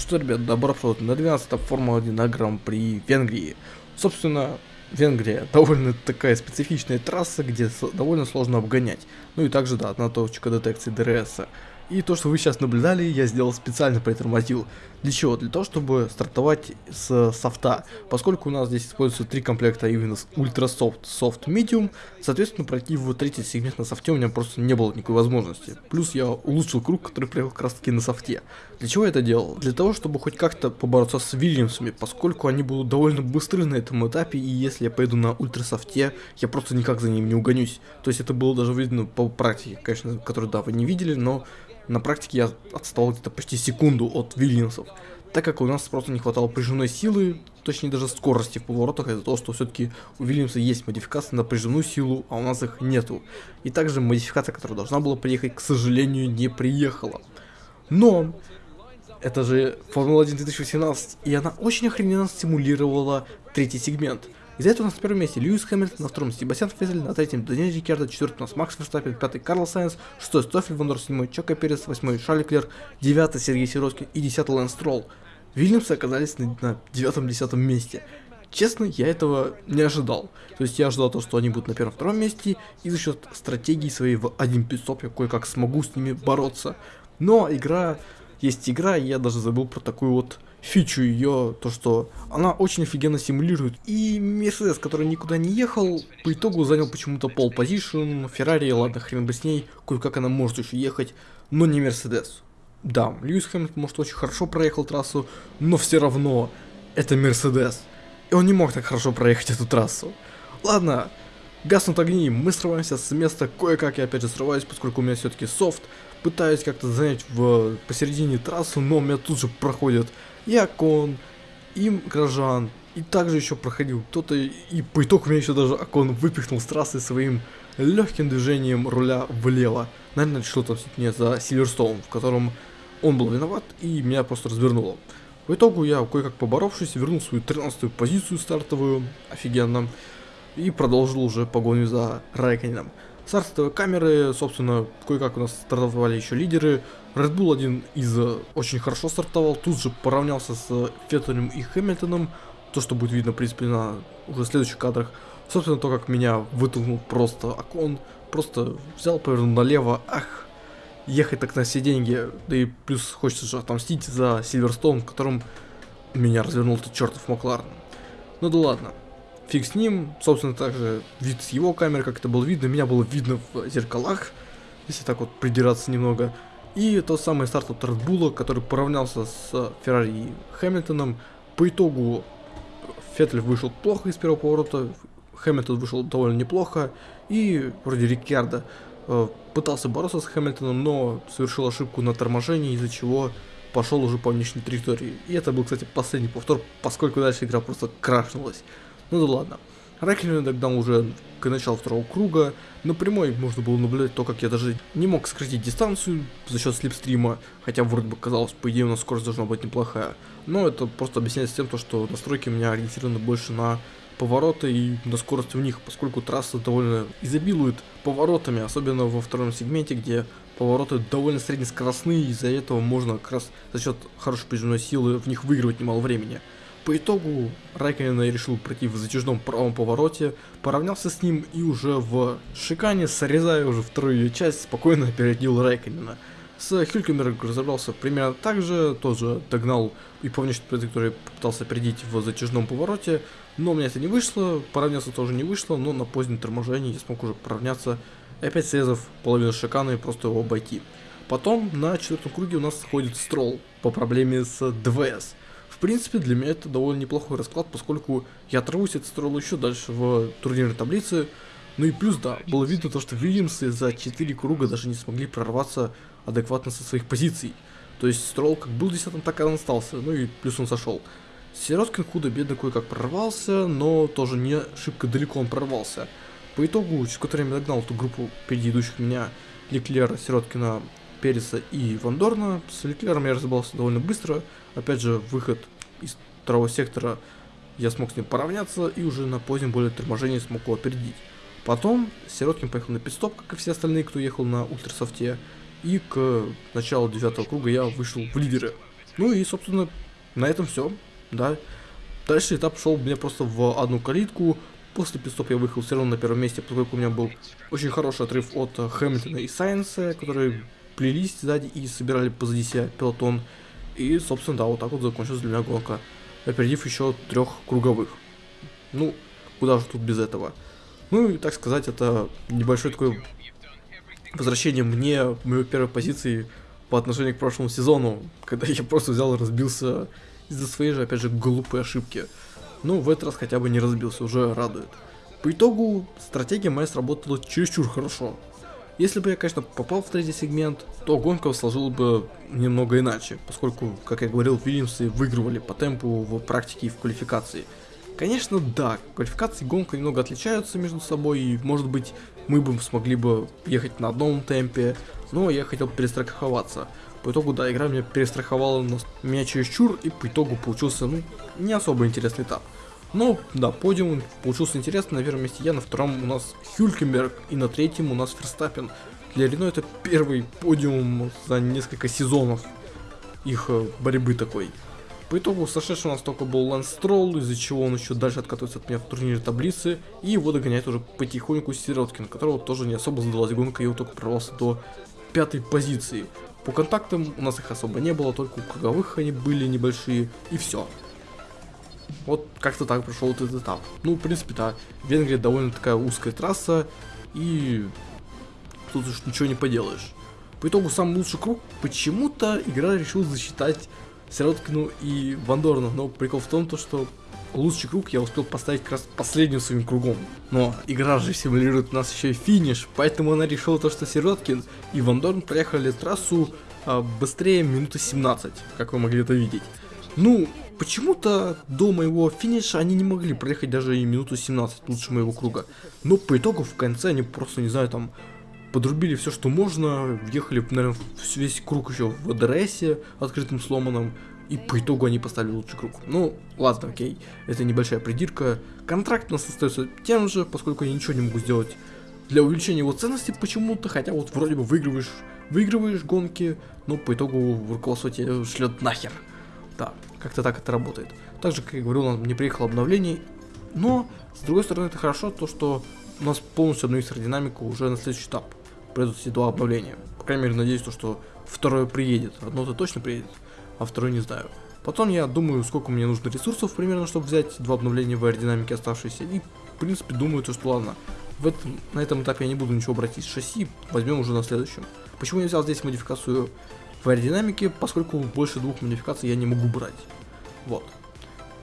что, ребят, добро пожаловать на 12 Формула-1 на Гран-при Венгрии. Собственно, Венгрия довольно такая специфичная трасса, где довольно сложно обгонять. Ну и также, да, одна точка детекции ДРС. И то, что вы сейчас наблюдали, я сделал специально притормозил. Для чего? Для того, чтобы стартовать с софта. Поскольку у нас здесь используются три комплекта именно с Soft, Soft, Medium, соответственно, пройти в третий сегмент на софте у меня просто не было никакой возможности. Плюс я улучшил круг, который приехал как раз таки на софте. Для чего я это делал? Для того, чтобы хоть как-то побороться с Вильямсами, поскольку они будут довольно быстры на этом этапе, и если я пойду на Ультра Софте, я просто никак за ним не угонюсь. То есть это было даже видно по практике, конечно, которую, да, вы не видели, но на практике я отстал где-то почти секунду от Вильямсов, так как у нас просто не хватало прижимной силы, точнее даже скорости в поворотах, из-за того, что все-таки у Вильямса есть модификация на прижимную силу, а у нас их нету. И также модификация, которая должна была приехать, к сожалению, не приехала. Но это же Формула-1 2018, и она очень охрененно симулировала третий сегмент – из-за этого у нас на первом месте Льюис Хэмилтон, на втором Себастьян Феттель, на третьем Даниэль Рикардо, четвертый у нас Макс Верстаппен, пятый Карлос Сайнс, шестой Стоффель Вандорн, седьмой Чеко Перес, восьмой Шарль Леклер, девятый Сергей Сироткин и десятый Лэнс Стролл. Вильямсы оказались на, девятом-десятом месте. Честно, я этого не ожидал. То есть я ожидал то, что они будут на первом-втором месте, и за счет стратегии своей в один питстоп я кое-как смогу с ними бороться. Но игра есть игра, я даже забыл про такую вот фичу ее, то что она очень офигенно симулирует. И Мерседес, который никуда не ехал, по итогу занял почему-то пол позишн, Феррари, ладно, хрен бы с ней, кое-как она может еще ехать, но не Мерседес. Да, Льюис Хэмилтон, может, очень хорошо проехал трассу, но все равно это Мерседес. И он не мог так хорошо проехать эту трассу. Ладно, гаснут огни, мы срываемся с места, кое-как я опять же срываюсь, поскольку у меня все-таки софт, пытаюсь как-то занять в посередине трассу, но меня тут же проходит и Акон, и Грожан, и также еще проходил кто-то, и по итогу меня еще даже Акон выпихнул с трассы своим легким движением руля влево. Наверное, отомстить мне за Сильверстоун, в котором он был виноват, и меня просто развернуло. В итогу я, кое-как поборовшись, вернул свою 13 позицию стартовую, офигенно, и продолжил уже погоню за Райканином. Стартовые камеры, собственно, кое-как у нас стартовали еще лидеры. Red Bull один из э, очень хорошо стартовал, тут же поравнялся с Феттелем и Хэмилтоном. То, что будет видно, в принципе, на уже следующих кадрах. Собственно, то, как меня вытолкнул просто окон, просто взял, повернул налево, ах, ехать так на все деньги. Да и плюс хочется же отомстить за Сильверстоун, в котором меня развернул этот чертов Макларен. Ну да ладно фиг с ним. Собственно, также вид с его камеры, как это было видно, меня было видно в зеркалах, если так вот придираться немного. И тот самый старт от Bull, который поравнялся с Феррари и Хэмилтоном. По итогу Феттель вышел плохо из первого поворота, Хэмилтон вышел довольно неплохо, и вроде Рикардо э, пытался бороться с Хэмилтоном, но совершил ошибку на торможении, из-за чего пошел уже по внешней территории. И это был, кстати, последний повтор, поскольку дальше игра просто крашнулась. Ну да ладно. Райклин догнал уже к началу второго круга. На прямой можно было наблюдать то, как я даже не мог сократить дистанцию за счет слепстрима, хотя вроде бы казалось, по идее у нас скорость должна быть неплохая. Но это просто объясняется тем, то, что настройки у меня ориентированы больше на повороты и на скорость в них, поскольку трасса довольно изобилует поворотами, особенно во втором сегменте, где повороты довольно среднескоростные, из-за этого можно как раз за счет хорошей прижимной силы в них выигрывать немало времени. По итогу Райконен решил пройти в затяжном правом повороте, поравнялся с ним и уже в шикане, срезая уже вторую часть, спокойно опередил Райконена. С Хюлькемер разобрался примерно так же, тоже догнал и по внешней траектории попытался опередить в затяжном повороте, но у меня это не вышло, поравняться тоже не вышло, но на позднем торможении я смог уже поравняться, опять срезав половину шикана и просто его обойти. Потом на четвертом круге у нас сходит Строл по проблеме с ДВС принципе, для меня это довольно неплохой расклад, поскольку я оторвусь от строил еще дальше в турнирной таблице. Ну и плюс, да, было видно то, что Вильямсы за 4 круга даже не смогли прорваться адекватно со своих позиций. То есть Строл как был десятым, так и он остался, ну и плюс он сошел. Сироткин худо-бедно кое-как прорвался, но тоже не шибко далеко он прорвался. По итогу, через которое я догнал эту группу впереди идущих меня Леклера, Сироткина, Переса и Вандорна. С Леклером я разобрался довольно быстро. Опять же, выход из второго сектора я смог с ним поравняться и уже на позднем более торможении смог его опередить. Потом Сироткин поехал на пидстоп, как и все остальные, кто ехал на ультрасофте. И к началу девятого круга я вышел в лидеры. Ну и, собственно, на этом все, да. Дальше этап шел мне просто в одну калитку. После пидстоп я выехал все равно на первом месте, поскольку у меня был очень хороший отрыв от Хэмилтона и Сайенса, которые плелись сзади и собирали позади себя пелотон. И, собственно, да, вот так вот закончилась для меня гонка, опередив еще трех круговых. Ну, куда же тут без этого. Ну и, так сказать, это небольшое такое возвращение мне, моей первой позиции по отношению к прошлому сезону, когда я просто взял и разбился из-за своей же, опять же, глупой ошибки. Ну, в этот раз хотя бы не разбился, уже радует. По итогу, стратегия моя сработала чересчур хорошо. Если бы я, конечно, попал в третий сегмент, то гонка сложилась бы немного иначе, поскольку, как я говорил, Вильямсы выигрывали по темпу в практике и в квалификации. Конечно, да, квалификации и гонка немного отличаются между собой, и, может быть, мы бы смогли бы ехать на одном темпе, но я хотел перестраховаться. По итогу, да, игра меня перестраховала на меня чересчур, и по итогу получился, ну, не особо интересный этап. Но, да, подиум получился интересный, на первом месте я, на втором у нас Хюлькенберг, и на третьем у нас Ферстаппен. Для Рено это первый подиум за несколько сезонов их э, борьбы такой. По итогу сошедший у нас только был Лэнс из-за чего он еще дальше откатывается от меня в турнире таблицы, и его догоняет уже потихоньку Сироткин, которого тоже не особо задалась гонка, и он только прорвался до пятой позиции. По контактам у нас их особо не было, только у круговых они были небольшие, и все. Вот как-то так прошел этот этап. Ну, в принципе, да, Венгрия довольно такая узкая трасса, и тут уж ничего не поделаешь. По итогу самый лучший круг почему-то игра решила засчитать Сироткину и Вандорну, но прикол в том, то, что лучший круг я успел поставить как раз последним своим кругом. Но игра же симулирует у нас еще и финиш, поэтому она решила то, что Сироткин и Вандорн проехали трассу а, быстрее минуты 17, как вы могли это видеть. Ну, почему-то до моего финиша они не могли проехать даже и минуту 17 лучше моего круга. Но по итогу в конце они просто, не знаю, там подрубили все, что можно, въехали, наверное, весь круг еще в ДРС открытым сломанным, и по итогу они поставили лучший круг. Ну, ладно, окей, это небольшая придирка. Контракт у нас остается тем же, поскольку я ничего не могу сделать для увеличения его ценности почему-то, хотя вот вроде бы выигрываешь, выигрываешь гонки, но по итогу руководство тебе шлет нахер. Да, как-то так это работает. Также, как я говорил, у нас не приехало обновление, но, с другой стороны, это хорошо, то что у нас полностью обновится динамику уже на следующий этап. Придут эти два обновления. По крайней мере, надеюсь, то, что второе приедет. Одно-то точно приедет а второй не знаю. Потом я думаю, сколько мне нужно ресурсов примерно, чтобы взять два обновления в аэродинамике оставшиеся. И, в принципе, думаю, то, что ладно, в этом, на этом этапе я не буду ничего брать из шасси, возьмем уже на следующем. Почему я взял здесь модификацию в аэродинамике, поскольку больше двух модификаций я не могу брать. Вот.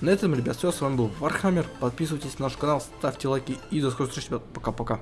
На этом, ребят, все, с вами был Warhammer, подписывайтесь на наш канал, ставьте лайки и до скорой встречи, ребят, пока-пока.